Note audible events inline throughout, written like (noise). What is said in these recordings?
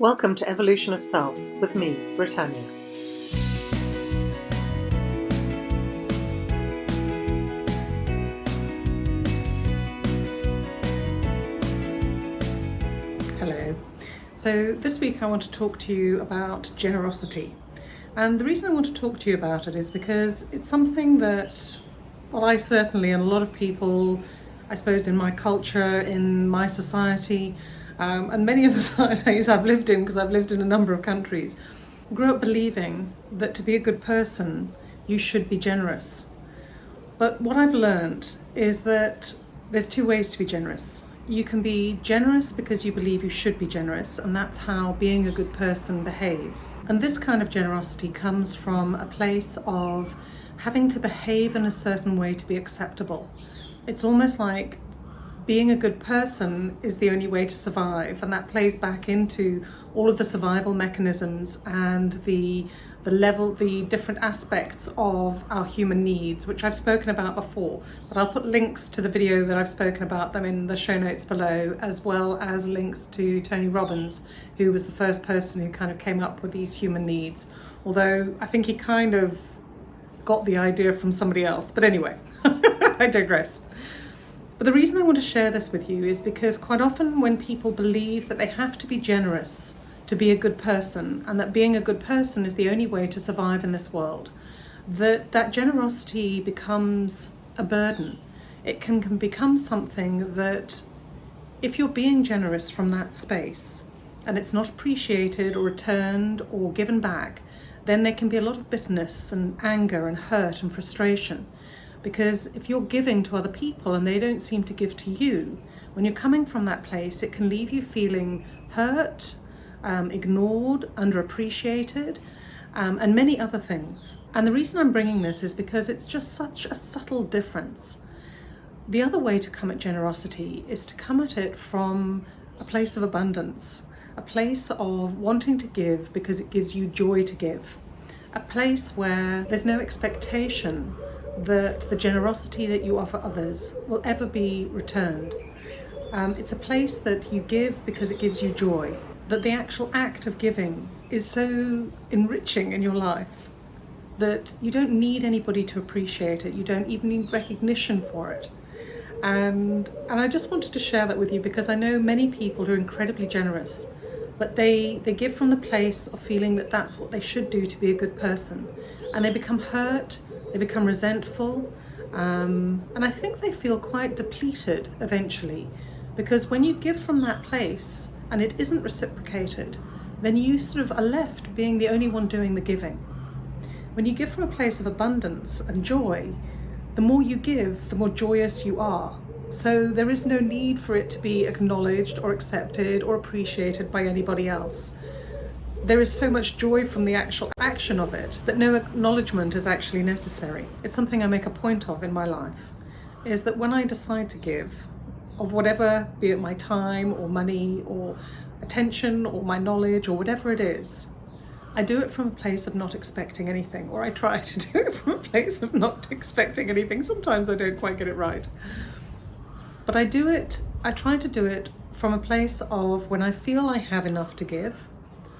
Welcome to Evolution of Self with me, Britannia. Hello. So this week I want to talk to you about generosity. And the reason I want to talk to you about it is because it's something that, well, I certainly, and a lot of people, I suppose in my culture, in my society, um, and many of the (laughs) societies I've lived in, because I've lived in a number of countries, grew up believing that to be a good person, you should be generous. But what I've learned is that there's two ways to be generous. You can be generous because you believe you should be generous, and that's how being a good person behaves. And this kind of generosity comes from a place of having to behave in a certain way to be acceptable. It's almost like being a good person is the only way to survive and that plays back into all of the survival mechanisms and the the level the different aspects of our human needs which I've spoken about before but I'll put links to the video that I've spoken about them in the show notes below as well as links to Tony Robbins who was the first person who kind of came up with these human needs. Although I think he kind of got the idea from somebody else but anyway (laughs) I digress but the reason I want to share this with you is because quite often when people believe that they have to be generous to be a good person and that being a good person is the only way to survive in this world, that that generosity becomes a burden. It can, can become something that if you're being generous from that space and it's not appreciated or returned or given back, then there can be a lot of bitterness and anger and hurt and frustration. Because if you're giving to other people and they don't seem to give to you, when you're coming from that place, it can leave you feeling hurt, um, ignored, underappreciated, um, and many other things. And the reason I'm bringing this is because it's just such a subtle difference. The other way to come at generosity is to come at it from a place of abundance, a place of wanting to give because it gives you joy to give, a place where there's no expectation that the generosity that you offer others will ever be returned. Um, it's a place that you give because it gives you joy, that the actual act of giving is so enriching in your life that you don't need anybody to appreciate it, you don't even need recognition for it. And, and I just wanted to share that with you because I know many people who are incredibly generous, but they, they give from the place of feeling that that's what they should do to be a good person. And they become hurt they become resentful, um, and I think they feel quite depleted eventually because when you give from that place and it isn't reciprocated, then you sort of are left being the only one doing the giving. When you give from a place of abundance and joy, the more you give, the more joyous you are. So there is no need for it to be acknowledged or accepted or appreciated by anybody else there is so much joy from the actual action of it that no acknowledgement is actually necessary. It's something I make a point of in my life, is that when I decide to give, of whatever, be it my time or money or attention or my knowledge or whatever it is, I do it from a place of not expecting anything, or I try (laughs) to do it from a place of not expecting anything. Sometimes I don't quite get it right. But I do it, I try to do it from a place of when I feel I have enough to give,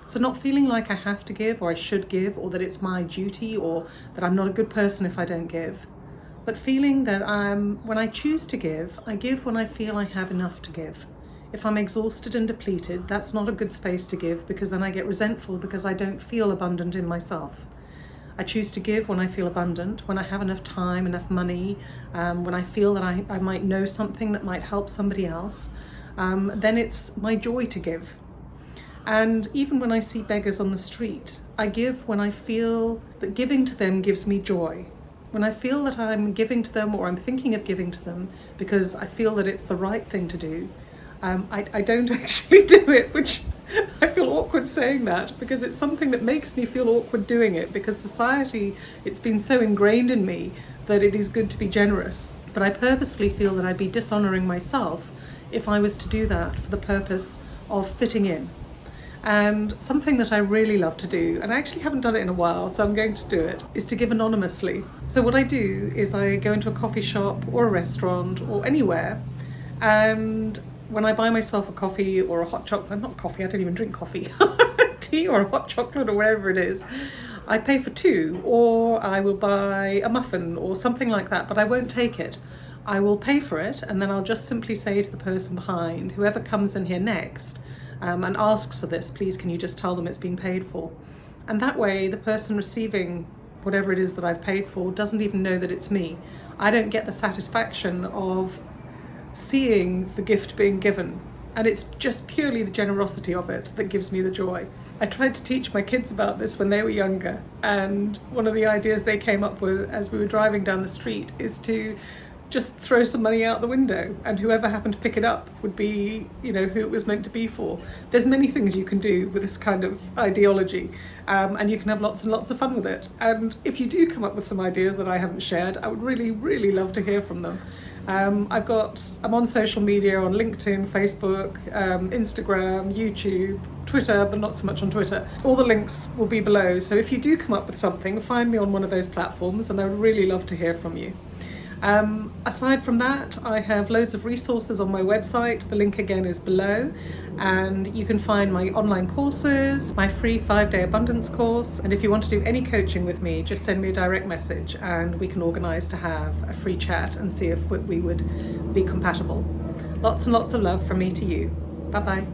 so not feeling like I have to give or I should give or that it's my duty or that I'm not a good person if I don't give, but feeling that I'm, when I choose to give, I give when I feel I have enough to give. If I'm exhausted and depleted, that's not a good space to give because then I get resentful because I don't feel abundant in myself. I choose to give when I feel abundant, when I have enough time, enough money, um, when I feel that I, I might know something that might help somebody else, um, then it's my joy to give. And even when I see beggars on the street, I give when I feel that giving to them gives me joy. When I feel that I'm giving to them or I'm thinking of giving to them because I feel that it's the right thing to do, um, I, I don't (laughs) actually do it, which I feel awkward saying that because it's something that makes me feel awkward doing it because society, it's been so ingrained in me that it is good to be generous. But I purposefully feel that I'd be dishonouring myself if I was to do that for the purpose of fitting in. And something that I really love to do, and I actually haven't done it in a while, so I'm going to do it, is to give anonymously. So what I do is I go into a coffee shop or a restaurant or anywhere, and when I buy myself a coffee or a hot chocolate, not coffee, I don't even drink coffee, (laughs) tea or a hot chocolate or whatever it is, I pay for two or I will buy a muffin or something like that, but I won't take it. I will pay for it and then I'll just simply say to the person behind, whoever comes in here next um, and asks for this, please can you just tell them it's been paid for? And that way the person receiving whatever it is that I've paid for doesn't even know that it's me. I don't get the satisfaction of seeing the gift being given and it's just purely the generosity of it that gives me the joy. I tried to teach my kids about this when they were younger and one of the ideas they came up with as we were driving down the street is to just throw some money out the window and whoever happened to pick it up would be you know who it was meant to be for. There's many things you can do with this kind of ideology um, and you can have lots and lots of fun with it. And if you do come up with some ideas that I haven't shared I would really really love to hear from them. Um, I've got I'm on social media on LinkedIn Facebook um, Instagram YouTube Twitter but not so much on Twitter. All the links will be below. So if you do come up with something find me on one of those platforms and I would really love to hear from you um, aside from that, I have loads of resources on my website. The link again is below. And you can find my online courses, my free five-day abundance course. And if you want to do any coaching with me, just send me a direct message and we can organize to have a free chat and see if we would be compatible. Lots and lots of love from me to you. Bye-bye.